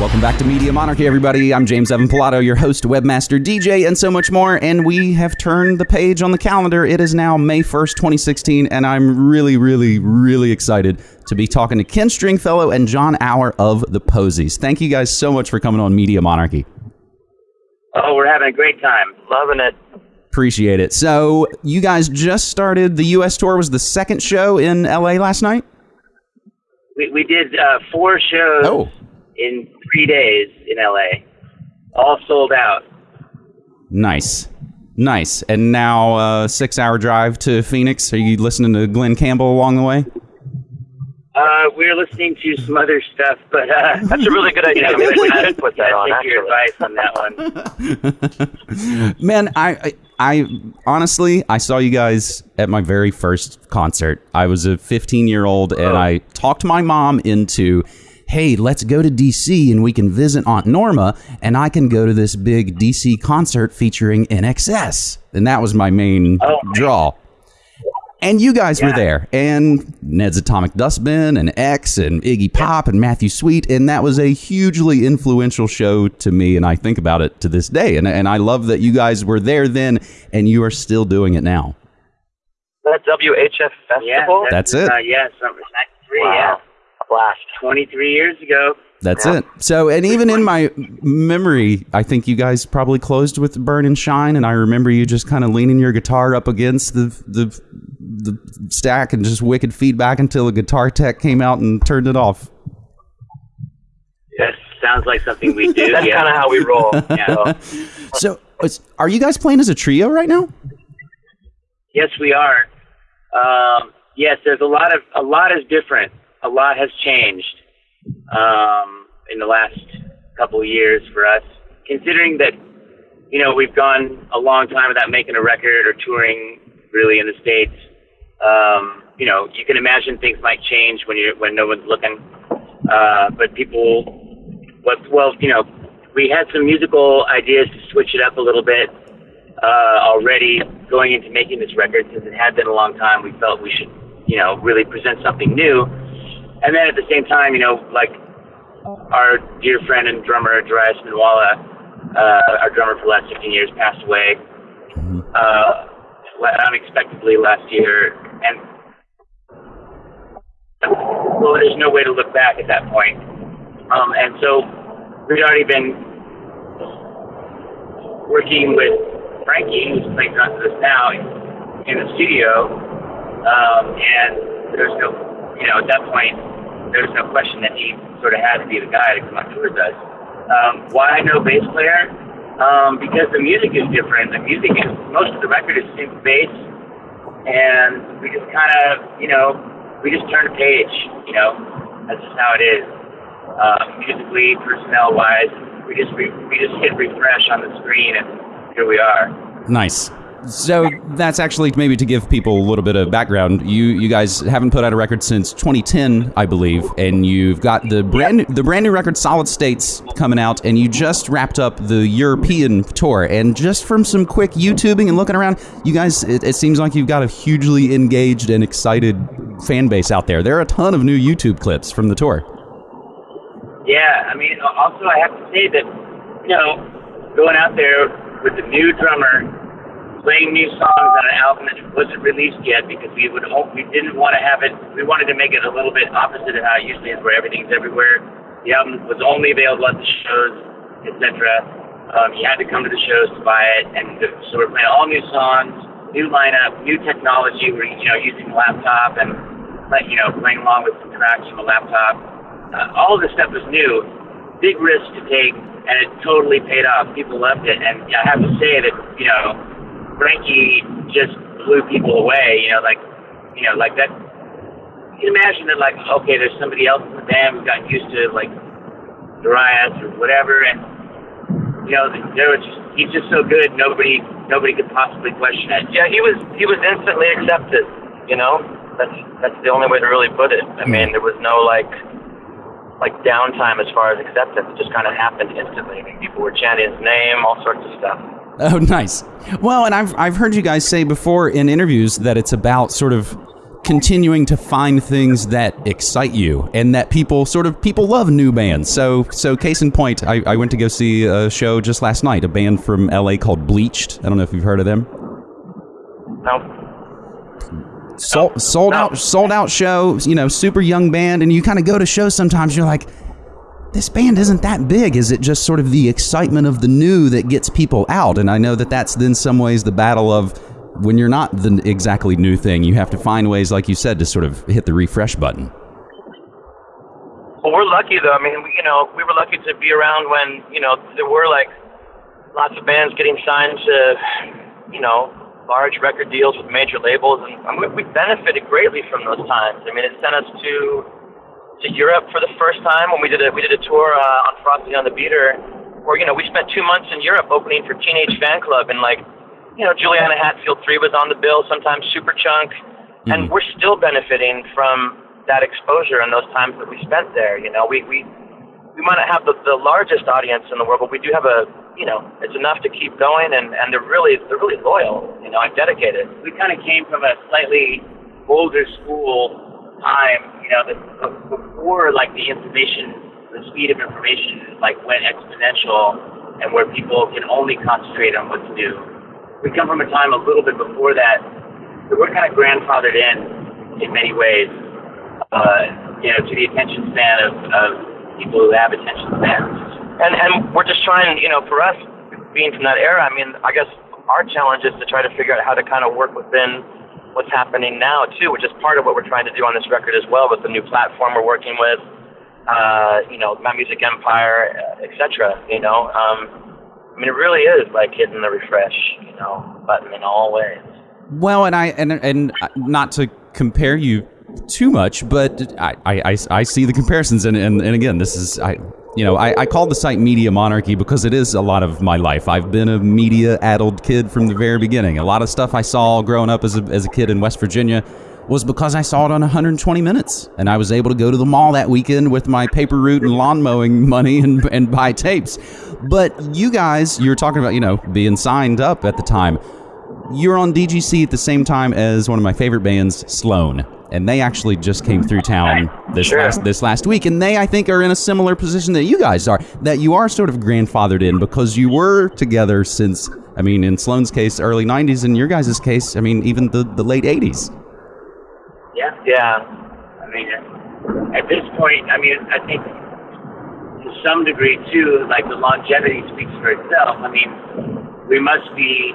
Welcome back to Media Monarchy, everybody. I'm James Evan Pilato, your host, webmaster, DJ, and so much more. And we have turned the page on the calendar. It is now May 1st, 2016, and I'm really, really, really excited to be talking to Ken Stringfellow and Jon Auer of the Posies. Thank you guys so much for coming on Media Monarchy. Oh, we're having a great time. Loving it. Appreciate it. So, you guys just started the U.S. tour. Was the second show in L.A. last night? We, we did uh, four shows Oh. In three days in LA, all sold out. Nice. Nice. And now, uh, six hour drive to Phoenix. Are you listening to Glen Campbell along the way? Uh, we're listening to some other stuff, but uh, That's a really good idea. Yeah, Maybe we I- should put that on, Take your advice on that one. Man, I, I, I honestly, I saw you guys at my very first concert. I was a 15 year old, and I talked my mom into, hey, let's go to DC and we can visit Aunt Norma, and I can go to this big DC concert featuring INXS, and that was my main Oh. draw. And you guys were there, and Ned's Atomic Dustbin, and X, and Iggy Pop, and Matthew Sweet, and that was a hugely influential show to me, and I think about it to this day. And, and I love that you guys were there then, and you are still doing it now. That WHF Yeah, festival. That's it. Uh, yeah, '93. wow. Yeah, A blast. 23 years ago. That's Yeah. it. So, and even in my memory, I think you guys probably closed with Burn and Shine, and I remember you just kind of leaning your guitar up against the the the stack and just wicked feedback until a guitar tech came out and turned it off. That sounds like something we do. That's yeah. kind of how we roll. Yeah. So, are you guys playing as a trio right now? Yes, we are. Um, yes, there's a lot of a lot is different. A lot has changed um, in the last couple of years for us. Considering that, you know, we've gone a long time without making a record or touring really in the states. Um, you know, you can imagine things might change when you when no one's looking. Uh, but people, what well, you know, we had some musical ideas to switch it up a little bit uh, already going into making this record since it had been a long time. We felt we should, you know, really present something new. And then at the same time, you know, like our dear friend and drummer Darius Minwalla, uh, our drummer for the last 15 years, passed away uh, unexpectedly last year, and well, there's no way to look back at that point. Um, and so we'd already been working with Frankie, who's playing drums with us now, in the studio, um, and there's no, you know, at that point, there's no question that he sort of had to be the guy to come on tour with us. Um, why no bass player? Um, because the music is different. The music is most of the record is synth bass, and we just kind of, you know, we just turn a page. You know, that's just how it is. Uh, musically, personnel-wise, we just re- we just hit refresh on the screen, and here we are. Nice. So that's actually maybe to give people a little bit of background. You you guys haven't put out a record since 2010, I believe, and you've got the brand new, the brand new record Solid States coming out, and you just wrapped up the European tour. And just from some quick YouTubing and looking around, you guys, it, it seems like you've got a hugely engaged and excited fan base out there. There are a ton of new YouTube clips from the tour. Yeah, I mean, also I have to say that, you know, going out there with the new drummer, playing new songs on an album that wasn't released yet because we would hope we didn't want to have it. We wanted to make it a little bit opposite of how it usually is, where everything's everywhere. The album was only available at the shows, etc. Um, you had to come to the shows to buy it, and so we're playing all new songs, new lineup, new technology. We're you know using the laptop and you know playing along with some tracks from the laptop uh, all of this stuff was new, big risk to take, and it totally paid off. People loved it, and I have to say that you know, Frankie just blew people away. You know, like you know, like that. You can imagine that, like, okay, there's somebody else in the band who's gotten used to like Darius or whatever, and you know, there was just he's just so good. Nobody, nobody could possibly question it. Yeah, he was he was instantly accepted. You know, that's that's the only way to really put it. I mean, hmm. there was no like like downtime as far as acceptance. It just kind of happened instantly. I mean, people were chanting his name, all sorts of stuff. Oh, nice. Well, and I've I've heard you guys say before in interviews that it's about sort of continuing to find things that excite you and that people sort of people love new bands. So so case in point, I, I went to go see a show just last night, a band from LA called Bleached. I don't know if you've heard of them. No. Sold, sold No. out sold out show, you know, super young band and you kind of go to shows sometimes you're like this band isn't that big. Is it just sort of the excitement of the new that gets people out? And I know that that's in some ways the battle of when you're not the exactly new thing, you have to find ways, like you said, to sort of hit the refresh button. Well, we're lucky though. I mean, we, you know, we were lucky to be around when you know there were like lots of bands getting signed to, you know, large record deals with major labels, and we benefited greatly from those times. I mean, it sent us to to Europe for the first time when we did a we did a tour uh, on Frosting on the Beater, where you know we spent two months in Europe opening for Teenage Fanclub, and like, you know, Juliana Hatfield three was on the bill, sometimes Superchunk, and we're still benefiting from that exposure and those times that we spent there. You know, we we we might not have the, the largest audience in the world, but we do have a you know it's enough to keep going, and and they're really they're really loyal, you know, and dedicated. we kind of came from a slightly older school time, you know, b- before like the information, the speed of information like went exponential, and where people can only concentrate on what's new. We come from a time a little bit before that, so we're kind of grandfathered in in many ways, uh, you know, to the attention span of, of people who have attention spans. And and we're just trying, you know, for us being from that era, I mean, I guess our challenge is to try to figure out how to kind of work within what's happening now too, which is part of what we're trying to do on this record as well with the new platform we're working with, uh, you know, My Music Empire, uh, etc. You know, um, I mean, it really is like hitting the refresh, you know, button in all ways. Well, and I and and not to compare you too much, but I I, I, I see the comparisons, and, and and again, this is I. You know, I, I call the site Media Monarchy because it is a lot of my life. I've been a media addled kid from the very beginning. A lot of stuff I saw growing up as a, as a kid in West Virginia was because I saw it on 120 Minutes. And I was able to go to the mall that weekend with my paper route and lawn mowing money and, and buy tapes. But you guys, you're talking about, you know, being signed up at the time you're on DGC at the same time as one of my favorite bands, Sloan, and they actually just came through town this Sure. last this last week, and they I think are in a similar position that you guys are, that you are sort of grandfathered in because you were together since I mean, in Sloan's case, early '90s, in your guys' case, I mean, even the the late '80s. Yeah. Yeah. I mean, at this point, I mean, I think to some degree too, like the longevity speaks for itself. I mean, we must be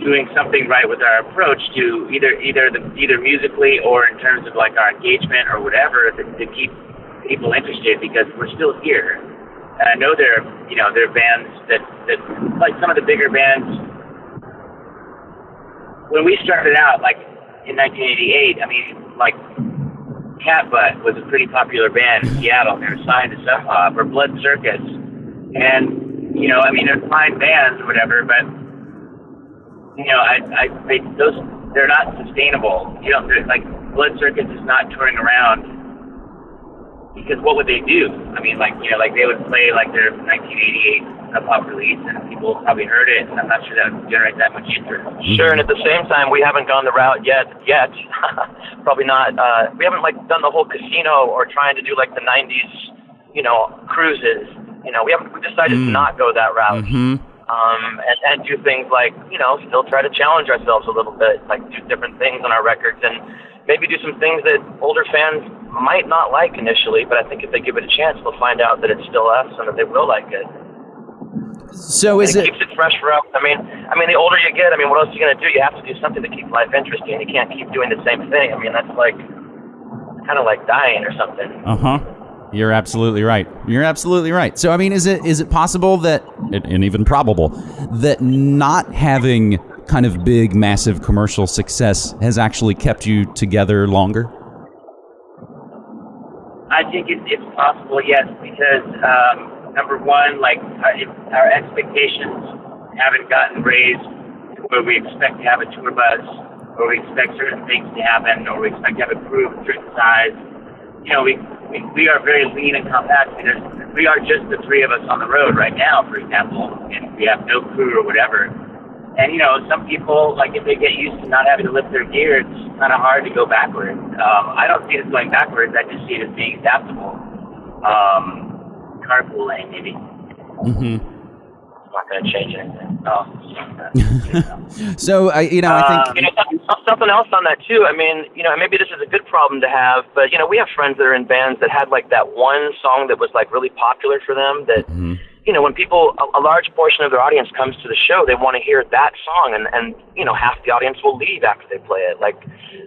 doing something right with our approach to either either the either musically or in terms of like our engagement or whatever to, to keep people interested because we're still here. And I know there, are you know, there are bands that that like some of the bigger bands when we started out, like in 1988, I mean, like Catbutt was a pretty popular band in Seattle. They were signed to Sub Pop or Blood Circus, and you know, I mean, they're fine bands or whatever, but you know, I, I, they, those, they're not sustainable. You know, like Blood Circus is not touring around because what would they do? I mean, like you know, like they would play like their 1988 Sub Pop release, and people probably heard it, and I'm not sure that would generate that much interest. Sure, and at the same time, we haven't gone the route yet. Yet, probably not. Uh, we haven't like done the whole casino or trying to do like the '90s, you know, cruises. You know, we haven't. We decided to not go that route. Mm-hmm. Um, and, and do things like you know, still try to challenge ourselves a little bit, like do different things on our records, and maybe do some things that older fans might not like initially. But I think if they give it a chance, they'll find out that it's still us and that they will like it. So is And it it? keeps it fresh for us. I mean, I mean, the older you get, I mean, what else are you gonna do? You have to do something to keep life interesting. You can't keep doing the same thing. I mean, that's like kind of like dying or something. Uh huh. You're absolutely right. You're absolutely right. So I mean, is it is it possible that, and even probable, that not having kind of big, massive commercial success has actually kept you together longer? I think it, it's possible, yes, because um, number one, like uh, our expectations haven't gotten raised to where we expect to have a tour bus, or we expect certain things to happen, or we expect to have a crew of a certain size. You know, we we, we are very lean and compact. There's, we are just the three of us on the road right now, for example, and we have no crew or whatever. And you know, some people like if they get used to not having to lift their gear, it's kind of hard to go backwards. Um, I don't see it as going backwards. I just see it as being adaptable. Um, carpooling, maybe. Mm-hmm. It's not going to change anything. Oh, So I, you know, I Um, think You know, something else on that too. I mean, you know, maybe this is a good problem to have, but you know, we have friends that are in bands that had like that one song that was like really popular for them. That Mhm. you know, when people, a, a large portion of their audience comes to the show, they want to hear that song, and and you know, half the audience will leave after they play it. Like,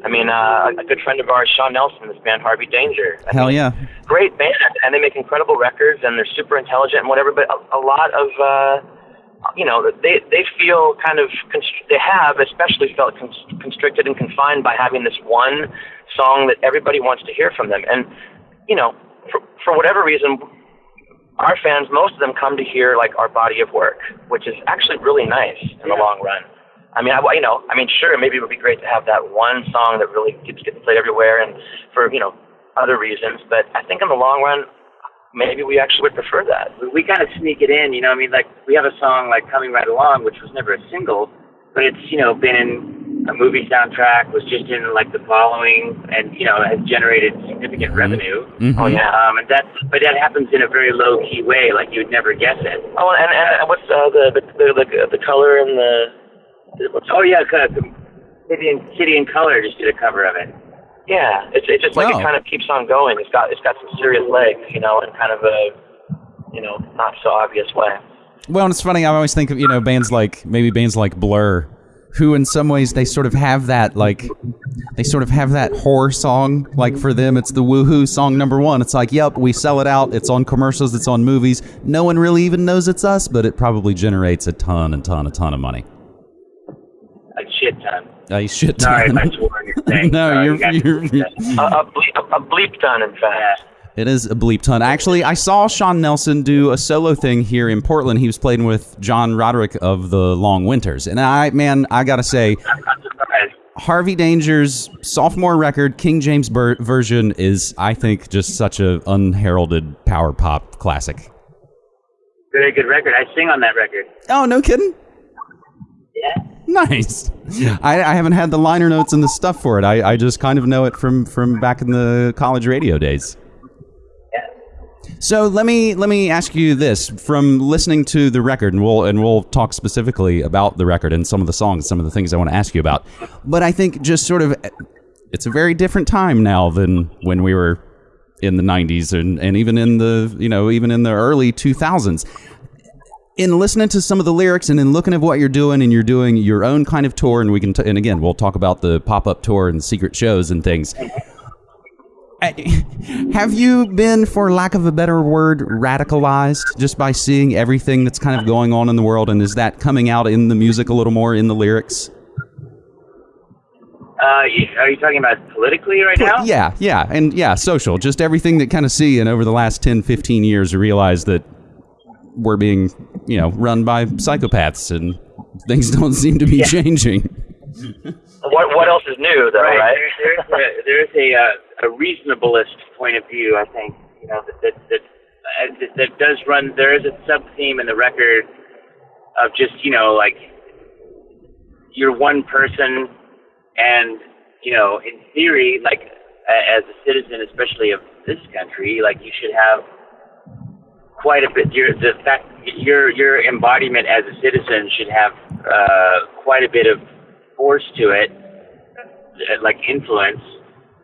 I mean, uh, a good friend of ours, Sean Nelson, this band Harvey Danger. I hell mean, yeah. great band and they make incredible records and they're super intelligent and whatever but a, a lot of uh you know they they feel kind of constr- they have especially felt cons- constricted and confined by having this one song that everybody wants to hear from them and you know for for whatever reason our fans most of them come to hear like our body of work which is actually really nice in the long run I mean, I, you know, I mean, sure, maybe it would be great to have that one song that really keeps getting played everywhere, and for you know other reasons. But I think in the long run, maybe we actually would prefer that. we, we kind of sneak it in, you know. I mean, like we have a song like "Coming Right Along," which was never a single, but it's you know been in a movie soundtrack, was just in like the following, and you know has generated significant revenue. Mhm. Oh yeah. Um, and that, but that happens in a very low key way, like you would never guess it. Oh, and and what's uh, the, the the the the color and the what's Oh yeah, c- c- City and City and Colour just did a cover of it. Yeah, it's it's just like it kind of keeps on going. It's got it's got some serious legs, you know, in kind of a you know not so obvious way. Well, and it's funny. I always think of you know bands like maybe bands like Blur, who in some ways they sort of have that like they sort of have that horror song. Like for them, it's the woohoo song number one. It's like, yep, we sell it out. It's on commercials. It's on movies. No one really even knows it's us, but it probably generates a ton and ton, a ton of money. A shit ton. A shit ton. I swore on your thing. no, Sorry, you're, you guys- you're, you're A, a, bleep, a bleep done, in fact. It is a bleep ton. Actually, I saw Sean Nelson do a solo thing here in Portland. He was playing with John Roderick of the Long Winters, and I, man, I gotta say, I'm not surprised. Harvey Danger's sophomore record, King James Ber- version, is I think just such a unheralded power pop classic. Very good record. I sing on that record. Oh, no kidding. Yeah. Nice. I, I haven't had the liner notes and the stuff for it. I, I just kind of know it from from back in the college radio days. So let me let me ask you this: from listening to the record, and we'll and we'll talk specifically about the record and some of the songs, some of the things I want to ask you about. But I think just sort of, it's a very different time now than when we were in the '90s and and even in the you know even in the early 2000s. In listening to some of the lyrics and in looking at what you're doing, and you're doing your own kind of tour, and we can, t- and again, we'll talk about the pop up tour and secret shows and things. I- Have you been, for lack of a better word, radicalized just by seeing everything that's kind of going on in the world? And is that coming out in the music a little more, in the lyrics? Uh, are you talking about politically right now? Yeah, yeah. And yeah, social. Just everything that kind of see. And over the last 10, 15 years, you realize that we're being, you know, run by psychopaths and things don't seem to be Yeah. changing. What what else is new though, right? There, there's a, there's a, uh, a reasonablest point of view, I think, you know, that that that, uh, that, that does run. There is a sub theme in the record of just you know like you're one person, and you know, in theory, like as a citizen, especially of this country, like you should have quite a bit. Your the fact your your embodiment as a citizen should have uh, quite a bit of force to it, uh, like influence,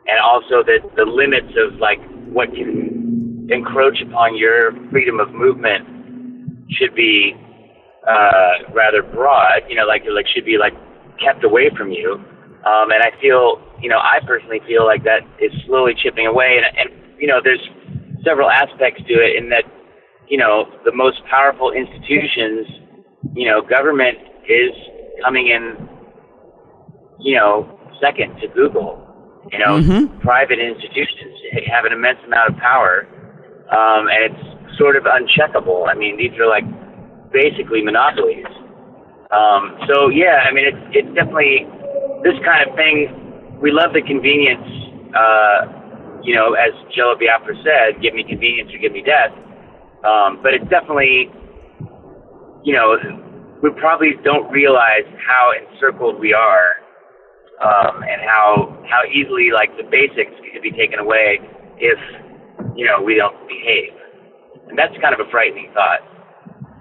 and also that the limits of like what can encroach upon your freedom of movement should be uh, rather broad. You know, like like should be like kept away from you. Um, and I feel, you know, I personally feel like that is slowly chipping away. And, and you know, there's several aspects to it in that, you know, the most powerful institutions, you know, government is coming in, you know, second to Google. You know, Mhm. private institutions have an immense amount of power, um, and it's sort of uncheckable. I mean, these are like basically monopolies. Um, so yeah, I mean, it's it's definitely this kind of thing. We love the convenience. Uh, you know, as Jello Biafra said, "Give me convenience or give me death." Um, but it's definitely, you know, we probably don't realize how encircled we are, um, and how how easily like the basics could be taken away if you know we don't behave. And that's kind of a frightening thought,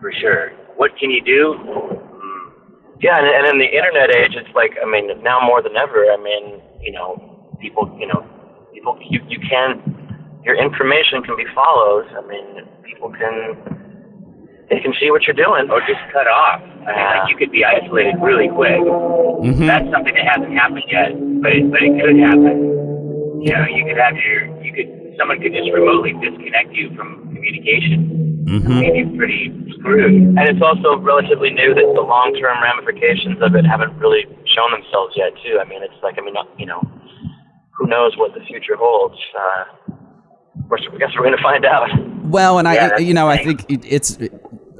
for sure. What can you do? Yeah, and, and in the internet age, it's like I mean, now more than ever. I mean, you know, people, you know, people, you you can, your information can be followed. I mean, people can, they can see what you're doing. or just cut off. I mean, like you could be isolated really quick. Mhm. That's something that hasn't happened yet, but it, but it could happen. You know, you could have your, you could, someone could just remotely disconnect you from communication. Mhm. Leave you pretty screwed. And it's also relatively new that the long-term ramifications of it haven't really shown themselves yet, too. I mean, it's like, I mean, you know, who knows what the future holds? Uh, of course, I guess we're going to find out. Well, and Yeah, I, you know, I think it, it's.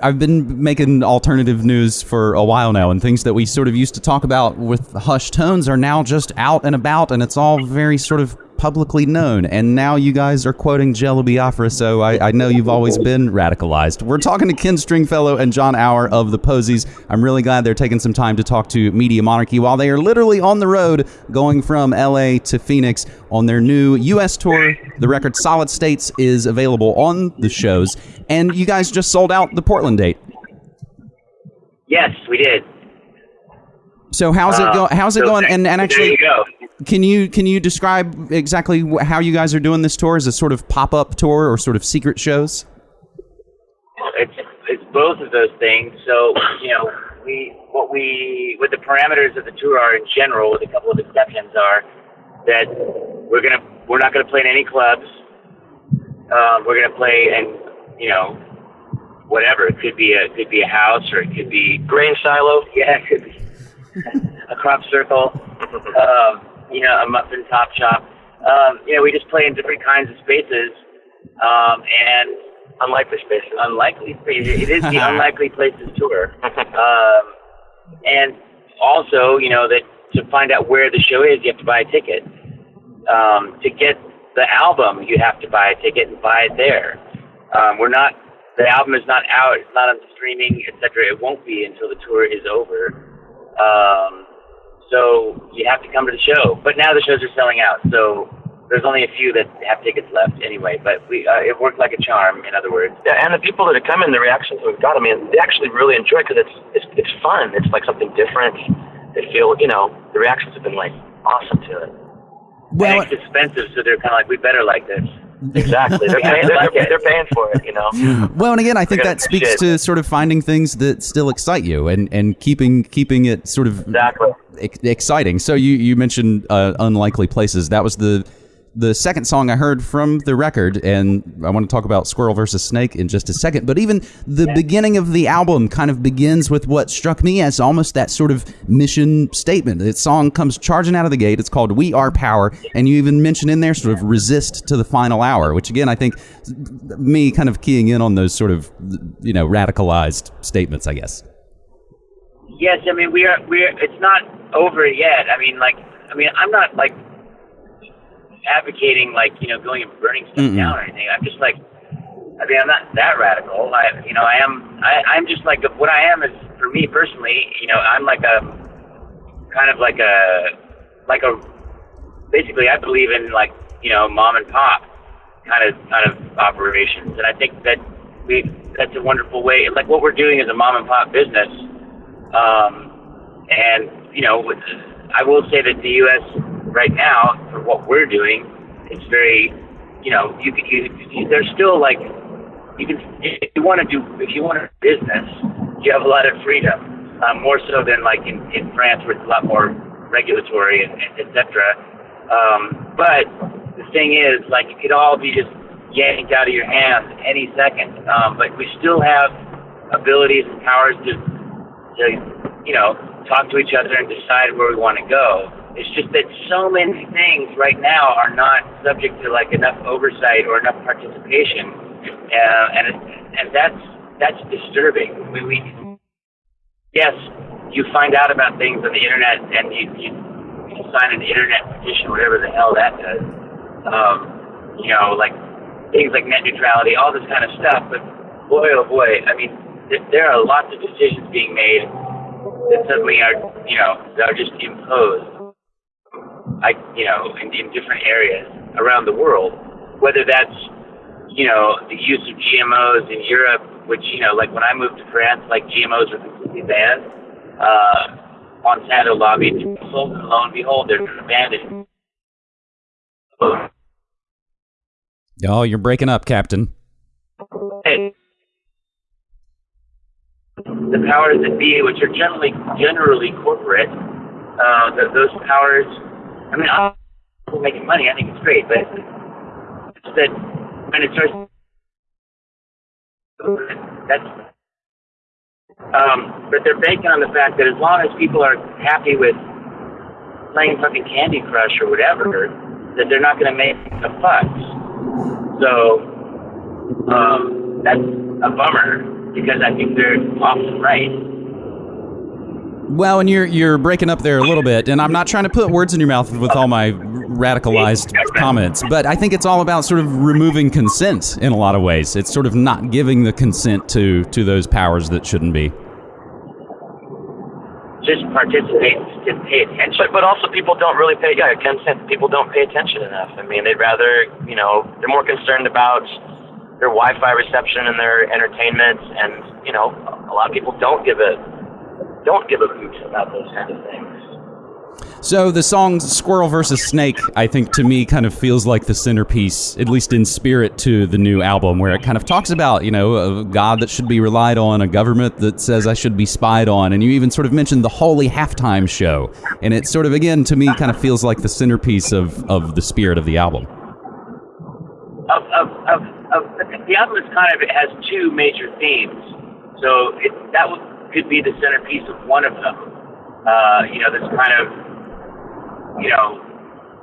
I've been making alternative news for a while now, and things that we sort of used to talk about with hushed tones are now just out and about, and it's all very sort of publicly known. And now you guys are quoting Jello Biafra, so I, I know you've always been radicalized. We're talking to Ken Stringfellow and Jon Auer of the Posies. I'm really glad they're taking some time to talk to Media Monarchy while they are literally on the road going from LA to Phoenix on their new U.S. tour. The record Solid States is available on the shows, and you guys just sold out the Portland date. Yes, we did. So how's it Uh, go? How's it so going? And and there actually, you go. Can you can you describe exactly how you guys are doing this tour? Is it sort of pop up tour or sort of secret shows? It's it's both of those things. So you know, we what we what the parameters of the tour are in general, with a couple of exceptions, are that we're gonna we're not gonna play in any clubs. Um, we're gonna play in you know whatever. It could be a could be a house or it could be Grain silo. yeah, it could be a crop circle. Um, you know, a muffin top shop. Um, you know, we just play in different kinds of spaces. Um, and Unlikely spaces. unlikely spaces. It is the unlikely places tour. Um, and also, you know, that to find out where the show is, you have to buy a ticket. Um, to get the album, you have to buy a ticket and buy it there. Um, we're not. The album is not out. It's not on streaming, etc. It won't be until the tour is over. Um, so you have to come to the show. But now the shows are selling out. So there's only a few that have tickets left anyway. But we uh, it worked like a charm. In other words. Yeah, and the people that have come in, the reactions we've got, I mean, they actually really enjoy it because it's, it's it's fun. It's like something different. They feel, you know, the reactions have been like awesome to it. Well, and it's expensive, so they're kind of like, we better like this. Exactly. They're paying, they're, they're, paying for it, you know. well, and again, I think that speaks appreciate to sort of finding things that still excite you and and keeping keeping it sort of Exactly. exciting. So you you mentioned uh, unlikely places. That was the the second song I heard from the record, and I want to talk about Squirrel versus Snake in just a second. But even the beginning of the album kind of begins with what struck me as almost that sort of mission statement. The song comes charging out of the gate. It's called "We Are Power," and you even mention in there sort of "resist to the final hour," which again I think me kind of keying in on those sort of you know radicalized statements. I guess. Yes, I mean we are we're it's not over yet. I mean like I mean I'm not like advocating like you know going and burning stuff Mm-mm. down or anything. I'm just like I mean I'm not that radical. I you know I am I I'm just like what I am is for me personally. You know I'm like a kind of like a like a basically I believe in like you know mom and pop kind of kind of operations, and I think that we that's a wonderful way. Like what we're doing is a mom and pop business. Um, and you know, with, I will say that the U.S. right now, what we're doing, it's very, you know, you can you, you there's still like you can if you want to do if you want to business, you have a lot of freedom, um, more so than like in in France, where it's a lot more regulatory and, and etc. Um, but the thing is, like, it could all be just yanked out of your hands any second. Um, but we still have abilities and powers to to, you know, talk to each other and decide where we want to go. It's just that so many things right now are not subject to like enough oversight or enough participation, uh, and and that's that's disturbing. We, we yes, you find out about things on the internet and you, you, you sign an internet petition, whatever the hell that does. Um, you know, like things like net neutrality, all this kind of stuff. But boy, oh boy, I mean, th- there are lots of decisions being made that suddenly are, you know, that are just imposed, I, you know, in, in different areas around the world. Whether that's, you know, the use of GMOs in Europe, which, you know, like when I moved to France, like GMOs were completely banned. Uh, Monsanto lobbied cancel, and lo and behold, they're abandoned. Oh, you're breaking up, Captain. Hey, the powers that be, which are generally generally corporate, uh, th- those powers. I mean, I'm making money. I think it's great, but it's that when it starts, that's. Um, but they're banking on the fact that as long as people are happy with playing fucking Candy Crush or whatever, that they're not going to make a fuss. So um, that's a bummer because I think they're often right. Well, and you're you're breaking up there a little bit, and I'm not trying to put words in your mouth with all my radicalized comments, but I think it's all about sort of removing consent in a lot of ways. It's sort of not giving the consent to to those powers that shouldn't be. Just participate, just pay attention. But, also people don't really pay. Yeah, consent. People don't pay attention enough. I mean, they'd rather, you know, they're more concerned about their Wi-Fi reception and their entertainment, and you know, a lot of people don't give a don't give a hoot about those kind of things. So the song "Squirrel versus Snake," I think to me kind of feels like the centerpiece, at least in spirit, to the new album, where it kind of talks about you know a God that should be relied on, a government that says I should be spied on, and you even sort of mentioned the holy halftime show, and it sort of again to me kind of feels like the centerpiece of of the spirit of the album. Of, of, of, of the album is kind of it has two major themes, so it, that would, could be the centerpiece of one of them. Uh, you know, this kind of you know,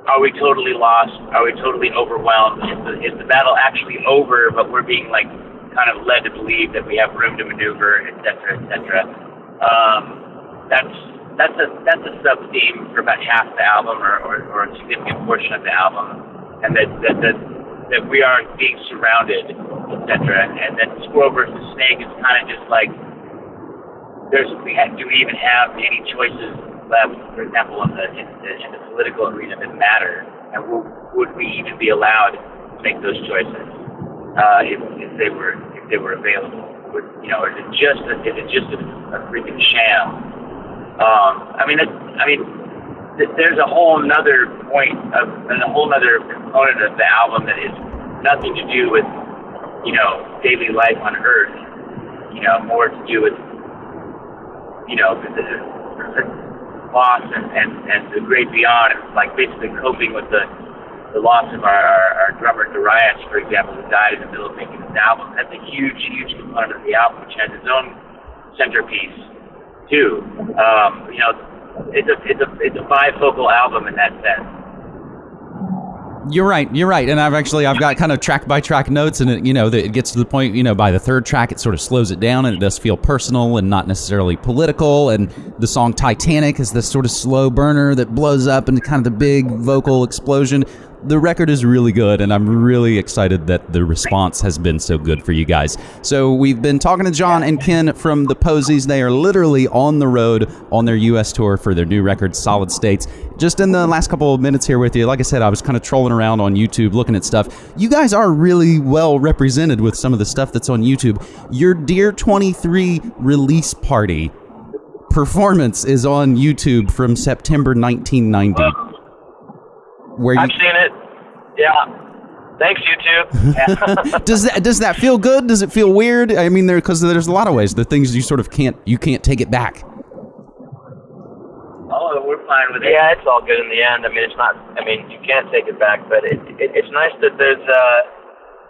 are we totally lost? Are we totally overwhelmed? Is the, is the battle actually over, but we're being like kind of led to believe that we have room to maneuver, et cetera, et cetera. Um, that's that's a that's a sub theme for about half the album, or, or, or a significant portion of the album, and that that that, that we are being surrounded, et cetera. And then Squirrel versus Snake is kind of just like there's we ha- do we even have any choices left, for example, in the, in the, in the political arena that matter, and w- would we even be allowed to make those choices uh, if, if they were if they were available? Would, you know, is it just a, is it just a, a freaking sham? Um, I mean, I mean, th- there's a whole another point of and a whole other component of the album that is nothing to do with you know daily life on Earth. You know, more to do with you know the, the, loss and, and, and the great beyond, like basically coping with the the loss of our, our, our drummer Darius, for example, who died in the middle of making this album. That's a huge, huge component of the album, which has its own centerpiece too. Um, you know, it's a it's a it's a bifocal album in that sense. You're right. You're right. And I've actually I've got kind of track by track notes, and it, you know that it gets to the point. You know, by the third track, it sort of slows it down, and it does feel personal and not necessarily political. And the song Titanic is this sort of slow burner that blows up into kind of the big vocal explosion. The record is really good, and I'm really excited that the response has been so good for you guys. So we've been talking to John and Ken from the Posies. They are literally on the road on their U.S. tour for their new record, Solid States. Just in the last couple of minutes here with you, like I said, I was kind of trolling around on YouTube looking at stuff. You guys are really well represented with some of the stuff that's on YouTube. Your Dear 23 release party performance is on YouTube from September 1990. Where I've seen it. Yeah. Thanks, YouTube. does that does that feel good? Does it feel weird? I mean, there because there's a lot of ways. The things you sort of can't you can't take it back. Oh, we're fine with it. yeah, it's all good in the end. I mean, it's not. I mean, you can't take it back, but it, it it's nice that there's uh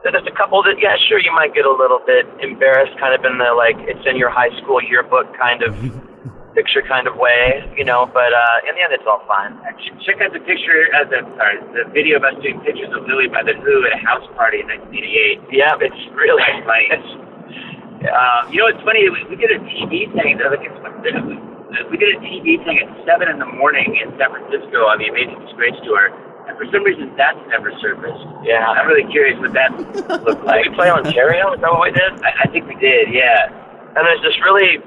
that there's a couple that yeah, sure, you might get a little bit embarrassed, kind of in the like it's in your high school yearbook kind of picture kind of way, you know. But uh in the end, it's all fine. Check out the picture, uh, the sorry, the video of us doing pictures of Lily by the Who at a house party in 1988. Yeah, it's really funny. it's- Um, you know, it's funny. We, we did a TV thing. I think it's, we, we did a TV thing at seven in the morning in San Francisco on the Amazing Disgrace tour, and for some reason that's never surfaced. Yeah. I'm really curious what that looked like. Did we play Ontario? Is that what we did? I, I think we did. Yeah. And there's this really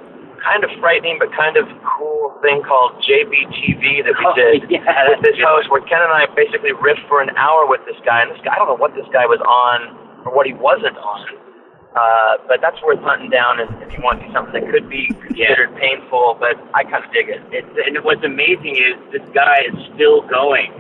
kind of frightening but kind of cool thing called JBTV that we Oh, did yeah, with this yeah. host where Ken and I basically riffed for an hour with this guy. And this guy, I don't know what this guy was on or what he wasn't on. Uh, but that's worth hunting down if, if you want to do something that could be considered painful, but I kind of dig it. It's, and what's amazing is this guy is still going.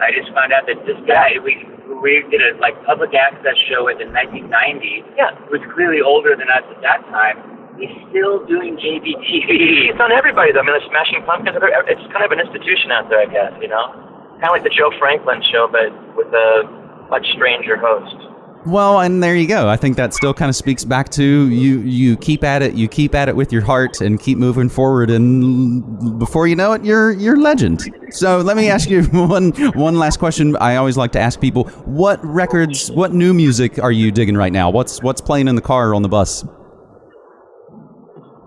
I just found out that this guy we we did a like public access show with in 1990. Yeah. Who was clearly older than us at that time. He's still doing JBTV. It's on everybody, though. I mean, the Smashing Pumpkins, it's kind of an institution out there, I guess, you know? Kind of like the Joe Franklin show, but with a much stranger host. Well, and there you go. I think that still kind of speaks back to you. You keep at it. You keep at it with your heart and keep moving forward. And before you know it, you're you're legend. So let me ask you one one last question. I always like to ask people, what records, what new music are you digging right now? What's what's playing in the car or on the bus?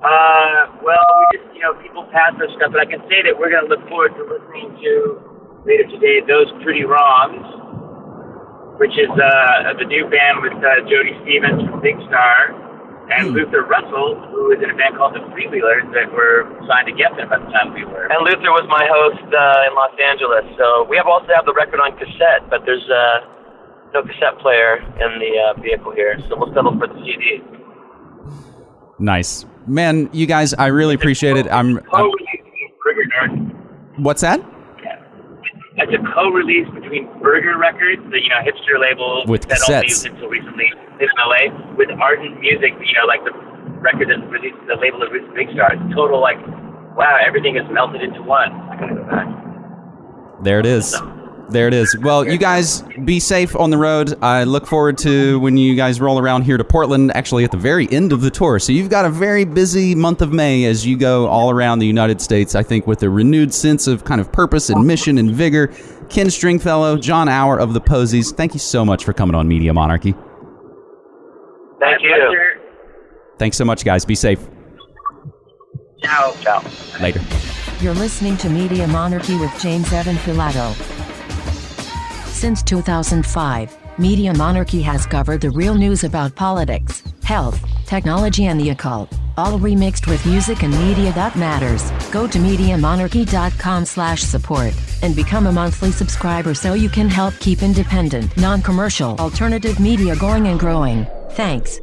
Uh, well, we just, you know, people pass us stuff, but I can say that we're going to look forward to listening to later today Those Pretty Wrongs, which is uh, the new band with uh, Jody Stephens from Big Star and Luther Russell, who is in a band called the Freewheelers that were signed to Geffen by the time we were. And Luther was my host uh, in Los Angeles, so we have also have the record on cassette, but there's uh, no cassette player in the uh, vehicle here, so we'll settle for the CD. Nice, man. You guys, I really appreciate it. I'm. I'm co-release between Burger Nerd. what's that? It's a co-release between Burger Records, the you know hipster label With that only cassettes. until recently in LA, with Ardent Music, you know, like the record that released the label that released Big Star. It's total like, wow, everything is melted into one. I gotta go back. There it is. There it is. Well, you guys be safe on the road. I look forward to when you guys roll around here to Portland, actually at the very end of the tour. So you've got a very busy month of May as you go all around the United States, I think, with a renewed sense of kind of purpose and mission and vigor. Ken Stringfellow, Jon Auer of the Posies, thank you so much for coming on Media Monarchy. Thank you. Thanks so much, guys. Be safe. Ciao. Ciao. Later. You're listening to Media Monarchy with James Evan Pilato. Since 2005, Media Monarchy has covered the real news about politics, health, technology, and the occult, all remixed with music and media that matters. Go to MediaMonarchy.com/support and become a monthly subscriber so you can help keep independent, non-commercial, alternative media going and growing. Thanks.